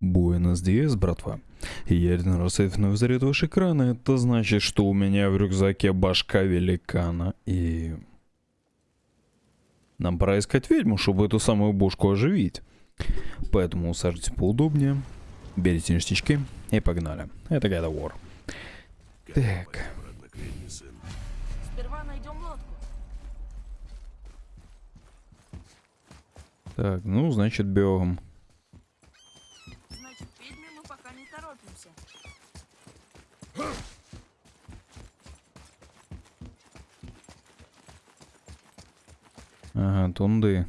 Буэнос Диас, братва. Я один раз вновь заряд ваш экран, это значит, что у меня в рюкзаке башка великана, и... Нам пора искать ведьму, чтобы эту самую бошку оживить. Поэтому усаживайтесь поудобнее, берите ништячки и погнали. Это God of War. Так. Так, ну, значит, бегом. Значит, к ведьме мы пока не торопимся. Ага, тунды.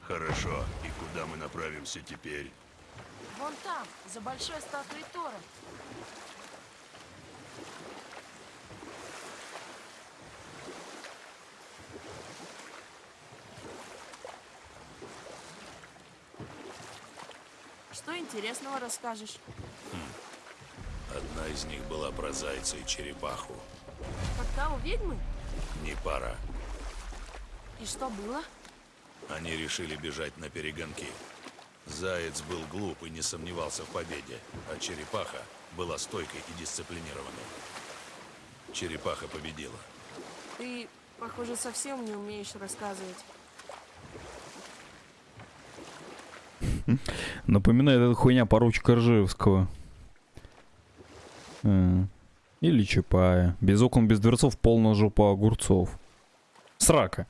Хорошо. И куда мы направимся теперь? Вон там, за большой статуей Тора. Что интересного расскажешь? Из них была про зайца и черепаху. Как та у ведьмы? Не пара. И что было? Они решили бежать на перегонки. Заяц был глуп и не сомневался в победе, а черепаха была стойкой и дисциплинированной. Черепаха победила. Ты, похоже, совсем не умеешь рассказывать. Напоминает эта хуйня поручика Ржевского. Или Чапая. Без окон, без дверцов, полная жопа огурцов. Срака.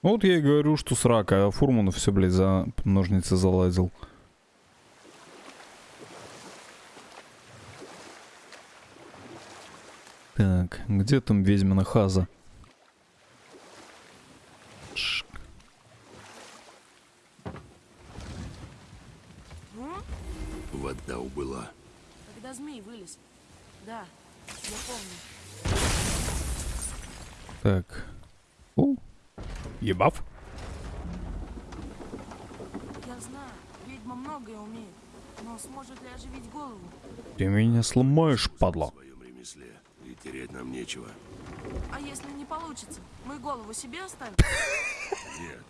Вот я и говорю, что срака, а Фурманов все, блядь, за ножницы залазил. Так, где там ведьмина хаза? Вода убыла. Когда змей вылез. Да, Так. О, ебав. Я знаю, ведьма многое умеет. Но сможет ли оживить голову? Ты меня сломаешь, В падла. своем ремесле. И терять нам нечего. А если не получится? Мы голову себе оставим? Нет.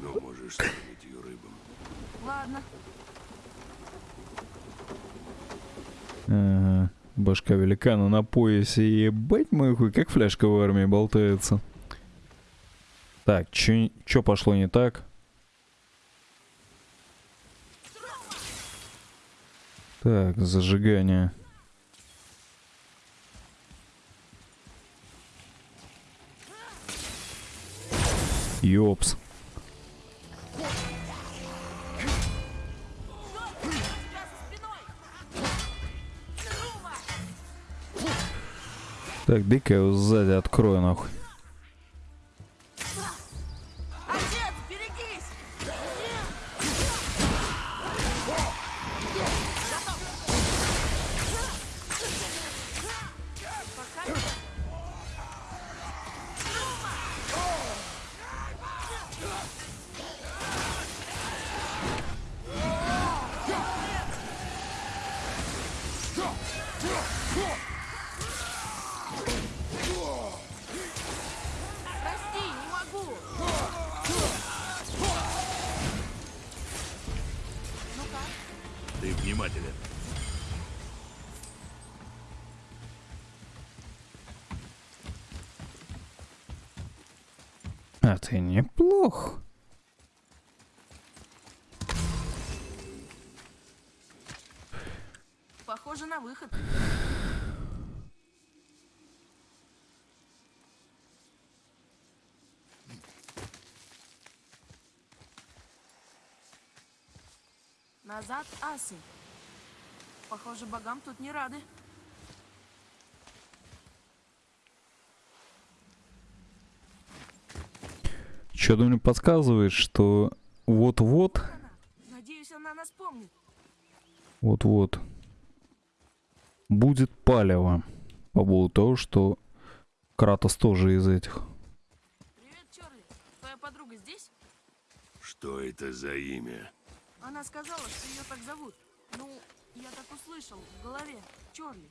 Но можешь скормить ее рыбам. Ладно. Ага. Башка великана на поясе. Ебать мой хуй, как фляжка в армии болтается. Так, чё, чё пошло не так? Так, зажигание. Ёпс. Так, дай-ка я его сзади открою нахуй. Ты неплох. Похоже на выход. Назад асы. Похоже, богам тут не рады. Что-то мне подсказывает, что вот-вот. Надеюсь, она нас помнит. вот-вот будет палево по поводу того, что Кратос тоже из этих. Привет, Чарли. Твоя подруга здесь? Что это за имя? Она сказала, что ее так зовут. Ну, я так услышал в голове. Чарли.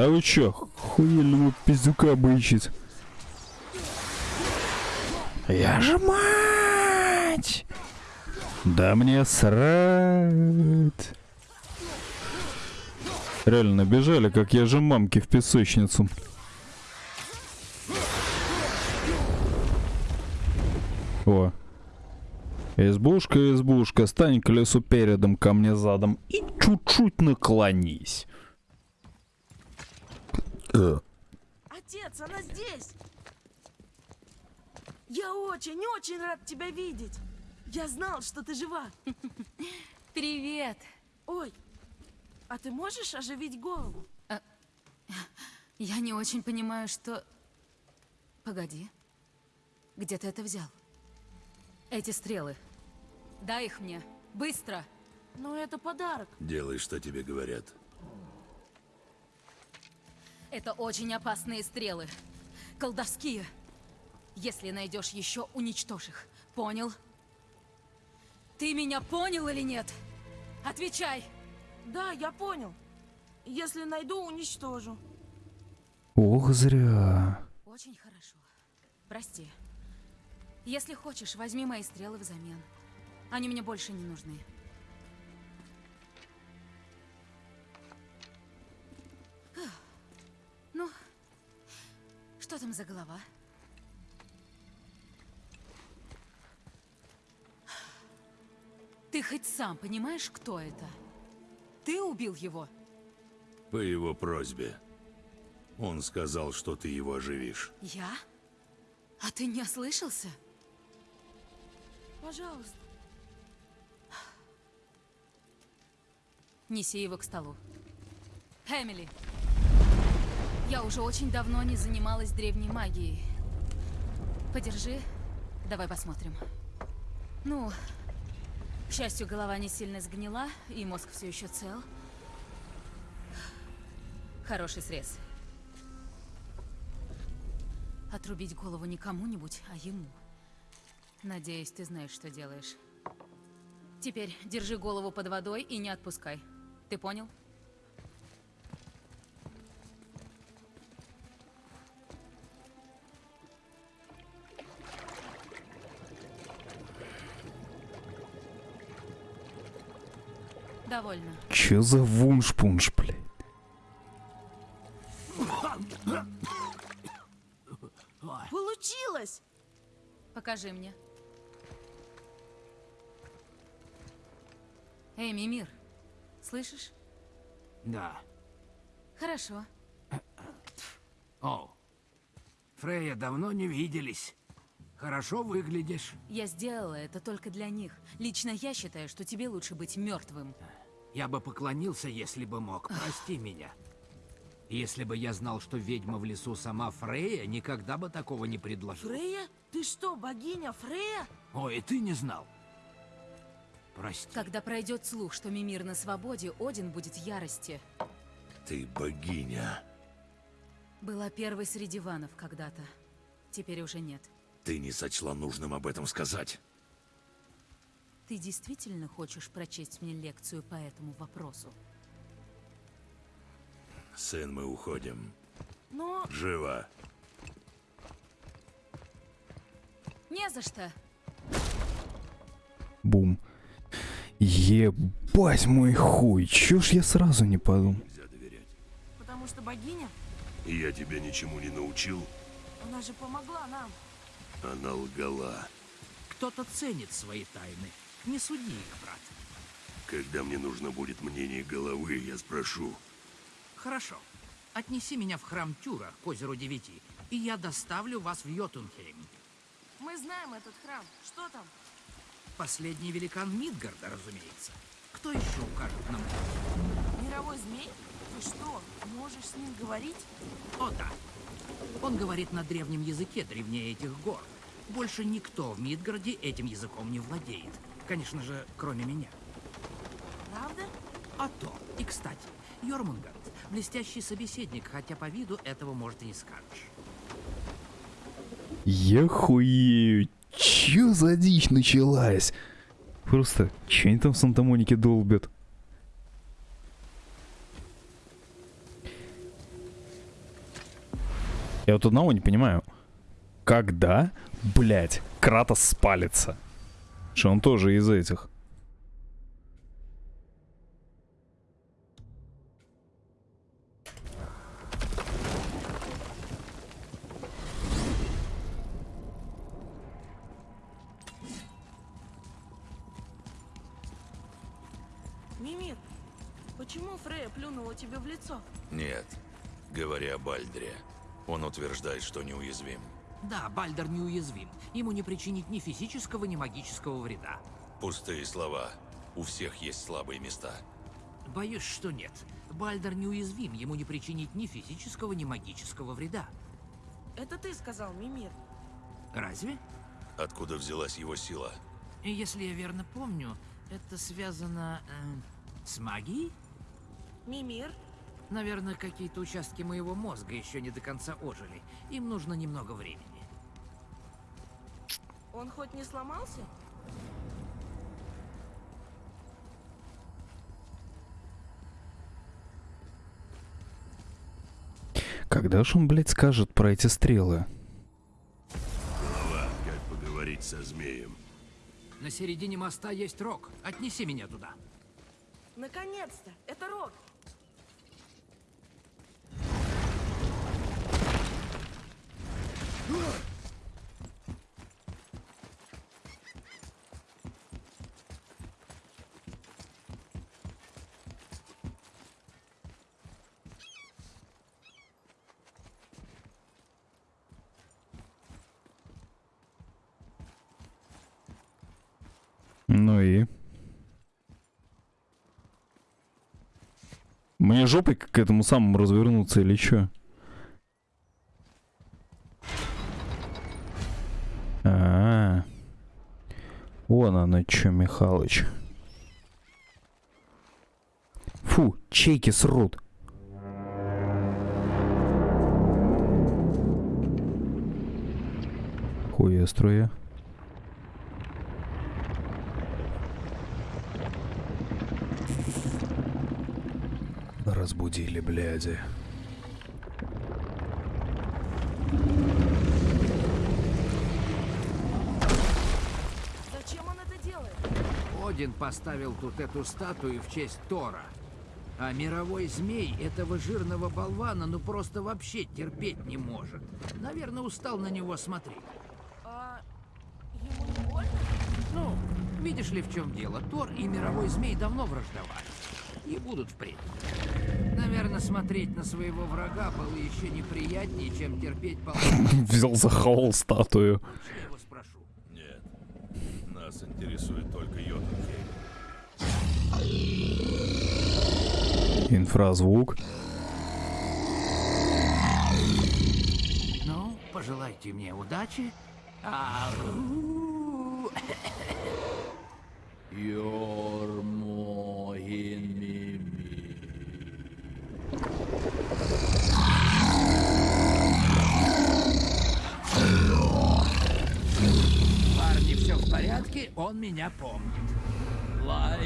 Да вы чё, хуельного пиздюка бычит? Я же мать! Да мне срать! Реально набежали, как я же мамки в песочницу. О. Избушка, избушка, стань к лесу передом, ко мне задом и чуть-чуть наклонись. Отец, она здесь! Я очень-очень рад тебя видеть! Я знал, что ты жива! Привет! Ой, а ты можешь оживить голову? Я не очень понимаю, что... Погоди. Где ты это взял? Эти стрелы. Дай их мне. Быстро! Ну, это подарок. Делай, что тебе говорят. Это очень опасные стрелы. Колдовские. Если найдешь еще, уничтожь их. Понял? Ты меня понял или нет? Отвечай! Да, я понял. Если найду, уничтожу. Ох, зря. Очень хорошо. Прости. Если хочешь, возьми мои стрелы взамен. Они мне больше не нужны. Там за голова? Ты хоть сам понимаешь, кто это? Ты убил его? По его просьбе. Он сказал, что ты его оживишь. Я? А ты не ослышался? Пожалуйста. Неси его к столу. Эмили, я уже очень давно не занималась древней магией. Подержи, давай посмотрим. Ну, к счастью, голова не сильно сгнила, и мозг все еще цел. Хороший срез. Отрубить голову не кому-нибудь, а ему. Надеюсь, ты знаешь, что делаешь. Теперь держи голову под водой и не отпускай. Ты понял? Довольно. Чё за вуншпунш, блядь? Получилось! Покажи мне. Эй, Мимир, слышишь? Да. Хорошо. О, Фрея, давно не виделись. Хорошо выглядишь. Я сделала это только для них. Лично я считаю, что тебе лучше быть мертвым. Я бы поклонился, если бы мог. Прости меня. Если бы я знал, что ведьма в лесу сама Фрея, никогда бы такого не предложил. Фрея? Ты что, богиня Фрея? Ой, и ты не знал. Прости. Когда пройдет слух, что Мимир на свободе, Один будет в ярости. Ты богиня. Была первой среди ванов когда-то. Теперь уже нет. Ты не сочла нужным об этом сказать. Ты действительно хочешь прочесть мне лекцию по этому вопросу? Сын, мы уходим. Но Живо. Не за что. Бум. Ебать мой хуй, чё ж я сразу не подумал? Нельзя доверять. потому что богиня, я тебя ничему не научил. она же помогла нам. Она лгала. Кто-то ценит свои тайны. Не суди их, брат. Когда мне нужно будет мнение головы, я спрошу. Хорошо. Отнеси меня в храм Тюра к озеру Девяти, и я доставлю вас в Йотунхейм. Мы знаем этот храм. Что там? Последний великан Мидгарда, разумеется. Кто еще укажет нам? Мировой змей? Ты что, можешь с ним говорить? О, да. Он говорит на древнем языке древнее этих гор. Больше никто в Мидгарде этим языком не владеет. Конечно же, кроме меня. Правда? А то. И, кстати, Йормунгард — блестящий собеседник, хотя по виду этого, может, и не скажешь. Я хуею. Чё за дичь началась? Просто, чё они там в Санта-Монике долбят? Я вот одного не понимаю. Когда, блядь, Кратос спалится? Что он тоже из этих. Мимир, почему Фрея плюнула тебе в лицо? Нет, говоря о Бальдре, он утверждает, что неуязвим. Да, Бальдер неуязвим. Ему не причинить ни физического, ни магического вреда. Пустые слова. У всех есть слабые места. Боюсь, что нет. Бальдер неуязвим, ему не причинить ни физического, ни магического вреда. Это ты сказал, Мимир. Разве? Откуда взялась его сила? Если я верно помню, это связано э, с магией? Мимир, Наверное, какие-то участки моего мозга еще не до конца ожили. Им нужно немного времени. Он хоть не сломался? Когда ж он, блядь, скажет про эти стрелы? Голова, как поговорить со змеем. На середине моста есть рог. Отнеси меня туда. Наконец-то! Это Рок! Ну и? Мне жопой к этому самому развернуться или чё? А, -а, -а. Вон оно чё, Михалыч. Фу, чейки срут. Хуя струя. Разбудили, бляди. Зачем он это делает? Один поставил тут эту статую в честь Тора. А мировой змей этого жирного болвана ну просто вообще терпеть не может. Наверное, устал на него смотреть. А ему не больно? Ну, видишь ли, в чем дело? Тор и мировой змей давно враждовали. И будут впредь. Наверное, смотреть на своего врага было еще неприятнее, чем терпеть пол... Взял за хаол статую. Нет. Нас интересует только Йотунхейм. Инфразвук. Ну, пожелайте мне удачи. Парни, все в порядке, он меня помнит. А,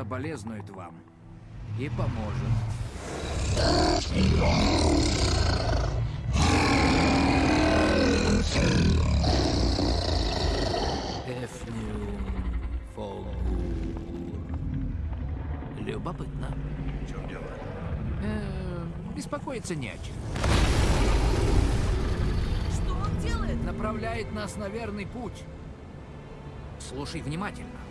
соболезнует вам и поможет. Эфнюм Фогур. Любопытно. В чем дело? Э, беспокоиться не о чем. Что он делает? Направляет нас на верный путь. Слушай внимательно.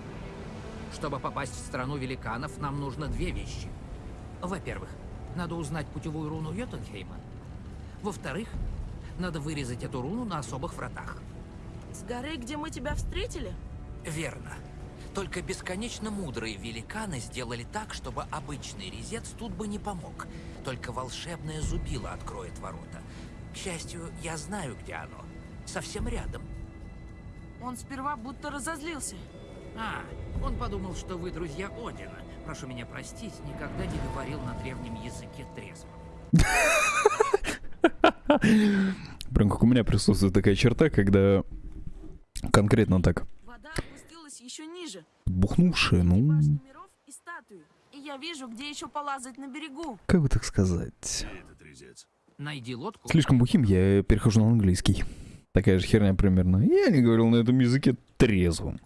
Чтобы попасть в страну великанов, нам нужно две вещи. Во-первых, надо узнать путевую руну Йотунхейма. Во-вторых, надо вырезать эту руну на особых вратах. С горы, где мы тебя встретили? Верно. Только бесконечно мудрые великаны сделали так, чтобы обычный резец тут бы не помог. Только волшебное зубило откроет ворота. К счастью, я знаю, где оно. Совсем рядом. Он сперва будто разозлился. А, он подумал, что вы друзья Одина. Прошу меня простить, никогда не говорил на древнем языке трезво. Прям как у меня присутствует такая черта, когда конкретно так Вода опустилась еще ниже. бухнувшие, Башни ну, и статуи. И я вижу, где еще полазать на берегу. как бы так сказать. Найди лодку. Слишком бухим, я перехожу на английский. Такая же херня примерно. Я не говорил на этом языке трезвым.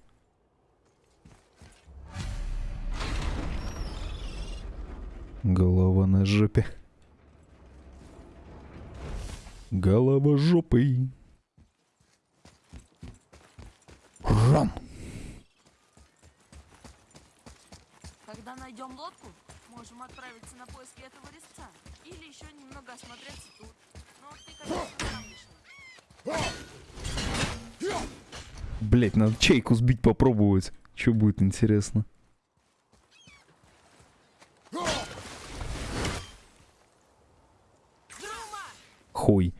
Голова на жопе. Голова жопой. Ран. Когда найдем лодку, можем отправиться на поиски этого резца. Или еще немного осмотреться тут. Но ты, конечно. Блять, надо чайку сбить попробовать. Что будет интересно? Хуй.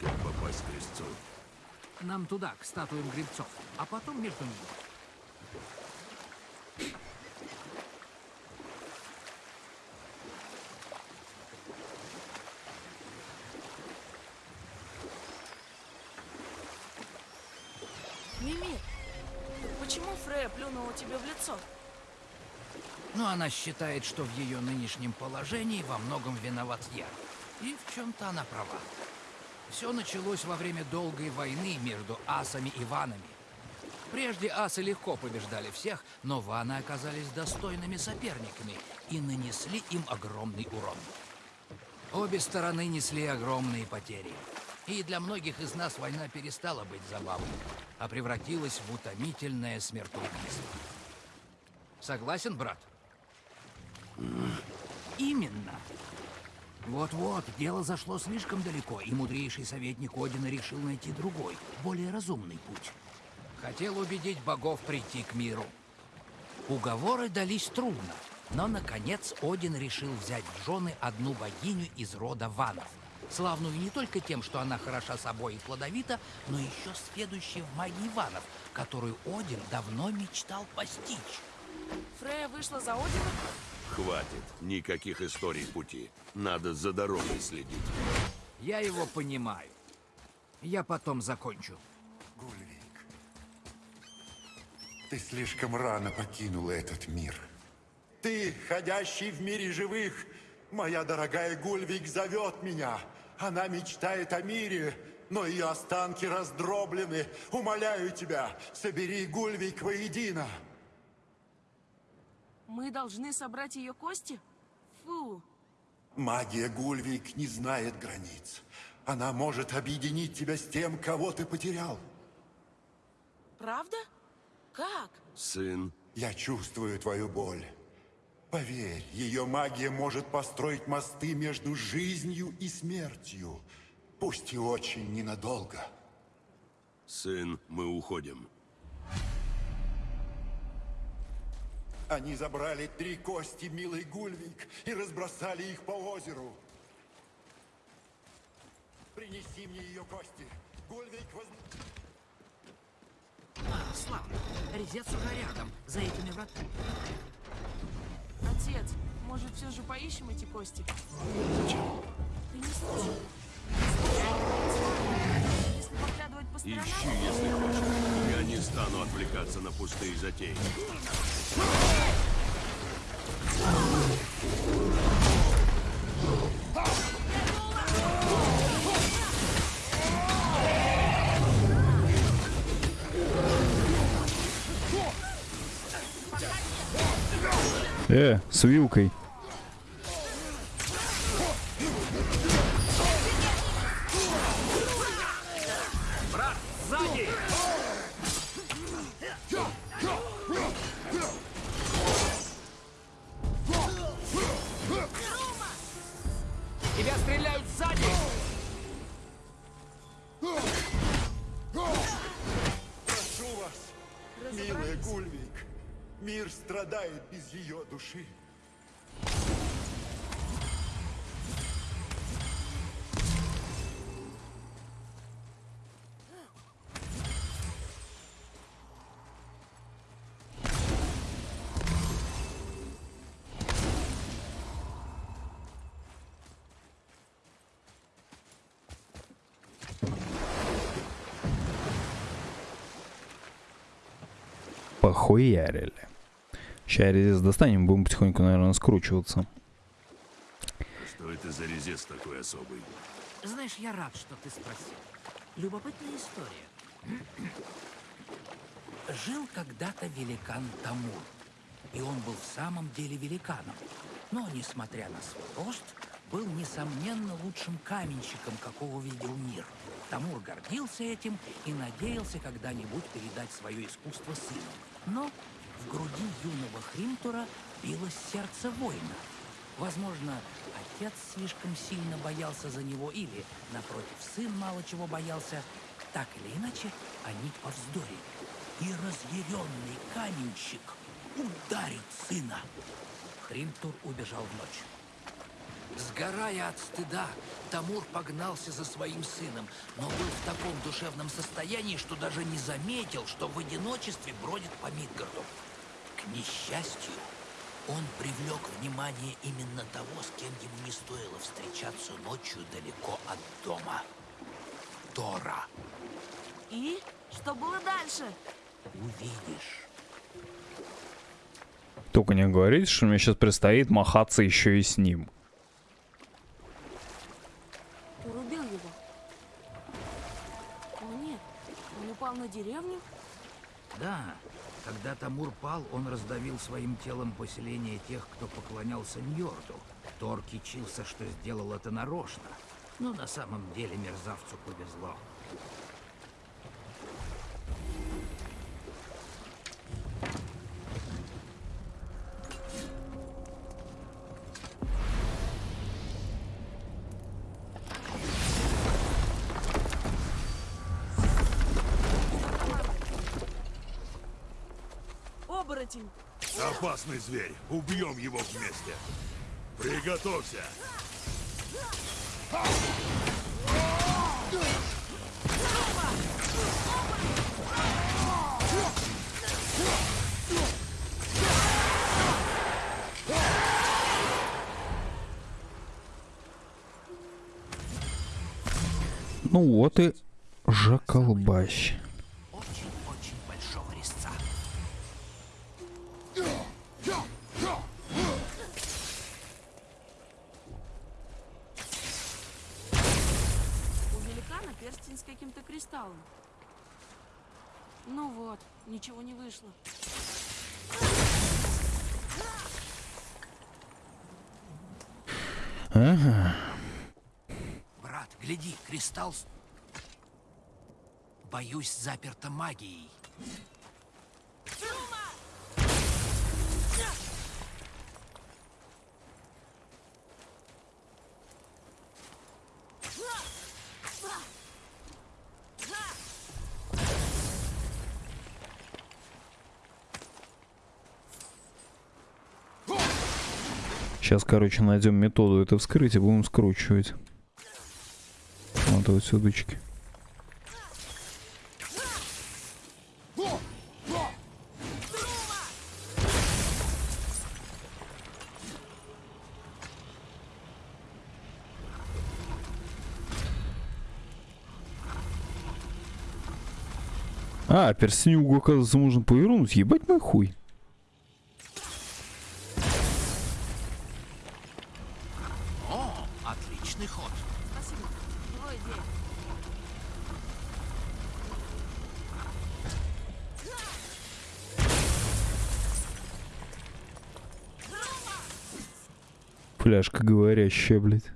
Как попасть к резцу? Нам туда, к статуям гребцов, а потом между ними. Мимир, почему Фрея плюнула тебе в лицо? Но она считает, что в ее нынешнем положении во многом виноват я. И в чем-то она права. Все началось во время долгой войны между асами и ванами. Прежде асы легко побеждали всех, но ваны оказались достойными соперниками и нанесли им огромный урон. Обе стороны несли огромные потери. И для многих из нас война перестала быть забавой, а превратилась в утомительное смертоубийство. Согласен, брат? Именно. Вот-вот, дело зашло слишком далеко, и мудрейший советник Одина решил найти другой, более разумный путь. Хотел убедить богов прийти к миру. Уговоры дались трудно, но, наконец, Один решил взять в жены одну богиню из рода Ванов. Славную не только тем, что она хороша собой и плодовита, но еще сведущей в магии Ванов, которую Один давно мечтал постичь. Фрея вышла за Одина? Хватит. Никаких историй пути. Надо за дорогой следить. Я его понимаю. Я потом закончу. Гульвик, ты слишком рано покинула этот мир. Ты, ходящий в мире живых, моя дорогая Гульвик зовет меня. Она мечтает о мире, но ее останки раздроблены. Умоляю тебя, собери Гульвик воедино. Мы должны собрать ее кости? Фу, Магия Гульвик не знает границ. Она может объединить тебя с тем, кого ты потерял. правда? Как? Сын, Я чувствую твою боль. Поверь, ее магия может построить мосты между жизнью и смертью. Пусть и очень ненадолго. сын, мы уходим. Они забрали три кости, милый Гульвик, и разбросали их по озеру. Принеси мне ее кости. Гульвик воз... А, славно. Резец уже рядом, за этими вратами. Отец, может, все же поищем эти кости? Ты не слушай. Если поглядывать по сторонам, Ищи, если хочешь. Я не стану отвлекаться на пустые затеи. Э, с вилкой. Милая Гульвик. Мир страдает без ее души. Похуярили. Сейчас резец достанем, будем потихоньку, наверное, скручиваться. Что это за резец такой особый? Знаешь, я рад, что ты спросил. Любопытная история. Жил когда-то великан Тамур. И он был в самом деле великаном. Но, несмотря на свой рост, был, несомненно, лучшим каменщиком, какого видел мир. Тамур гордился этим и надеялся когда-нибудь передать свое искусство сыну. Но в груди юного Хримтура билось сердце воина. Возможно, отец слишком сильно боялся за него или, напротив, сын мало чего боялся. Так или иначе, они повздорили. И разъяренный каменщик ударит сына. Хримтур убежал в ночь. Сгорая от стыда, Тамур погнался за своим сыном, но был в таком душевном состоянии, что даже не заметил, что в одиночестве бродит по Мидгарду. К несчастью, он привлек внимание именно того, с кем ему не стоило встречаться ночью далеко от дома. Тора. И? Что было дальше? Увидишь. Только не говорите, что мне сейчас предстоит махаться еще и с ним. Деревню? Да, когда Тамур пал, он раздавил своим телом поселение тех, кто поклонялся Ньорду. Тор кичился, что сделал это нарочно. Но на самом деле мерзавцу повезло. Опасный зверь. Убьем его вместе. Приготовься. Ну вот и жаколбащ. Очень-очень большого резца. У великана перстень с каким-то кристаллом. Ну вот, ничего не вышло. Ага. Брат, с- Боюсь, заперто магией. Сейчас, короче, найдем методу это вскрыть и будем скручивать. Вот вот сюдочки. А, перстенюгу, оказывается, можно повернуть. Ебать мой хуй. Фляжка говорящая, блядь.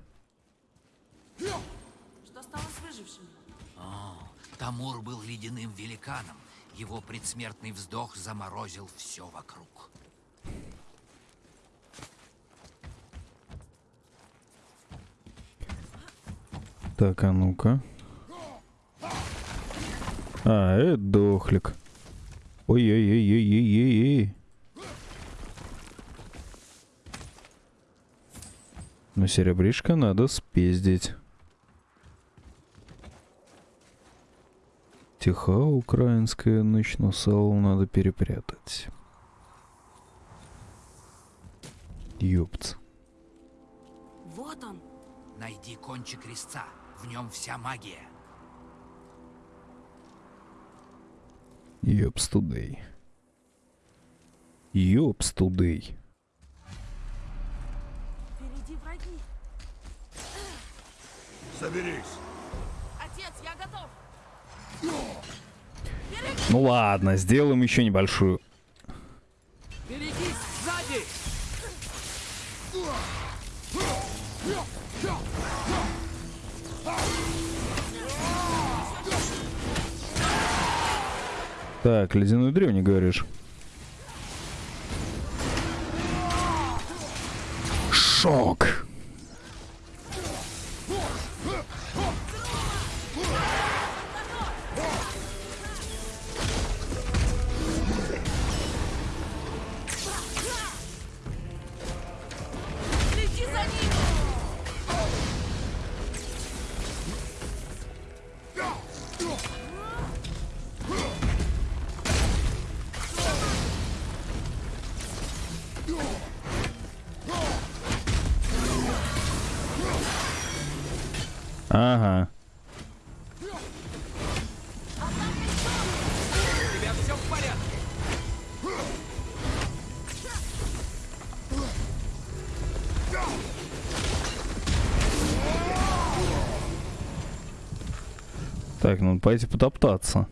Что стало с выжившими? Тамур был ледяным великаном. Его предсмертный вздох заморозил все вокруг. Так, а ну-ка. А, это дохлик. Ой-ой-ой-ой-ой-ой. Но серебришко надо спиздить. Тиха украинская ночь, но сало надо перепрятать. Ёпт. Вот он. Найди кончик резца. В нем вся магия. Ёпс тудей. Ёпс тудей. Враги. Соберись. Отец, я готов. Ну ладно, сделаем еще небольшую. Берегись сзади! Так, ледяной древний говоришь. shock. Ага. Так, надо пойти потоптаться.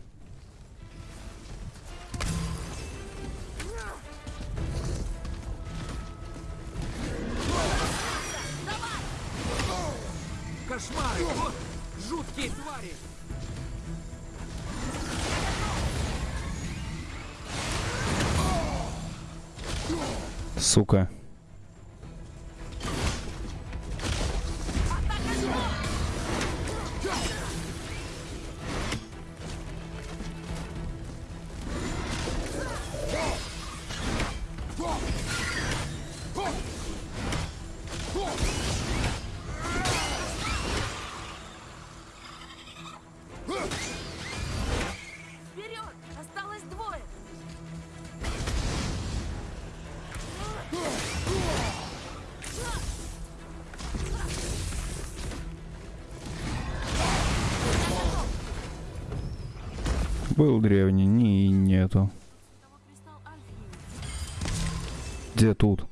Был древний, не нету. Где тут?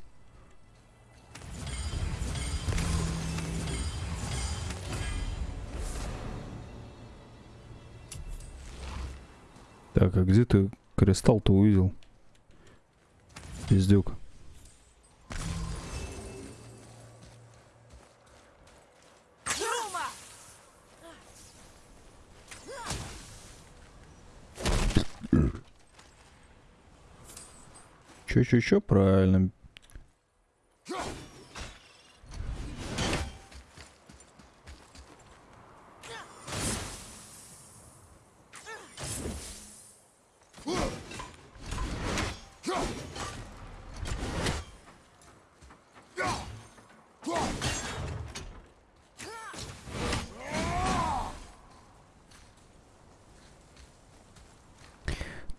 Так, а где ты кристалл-то увидел? Пиздюк. Чё-чё-чё, правильно.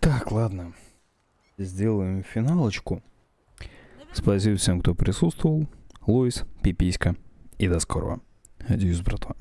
Так, ладно. Сделаем финалочку. Спасибо всем, кто присутствовал. Луис, Пиписька. И до скорого. Адьюс, братва.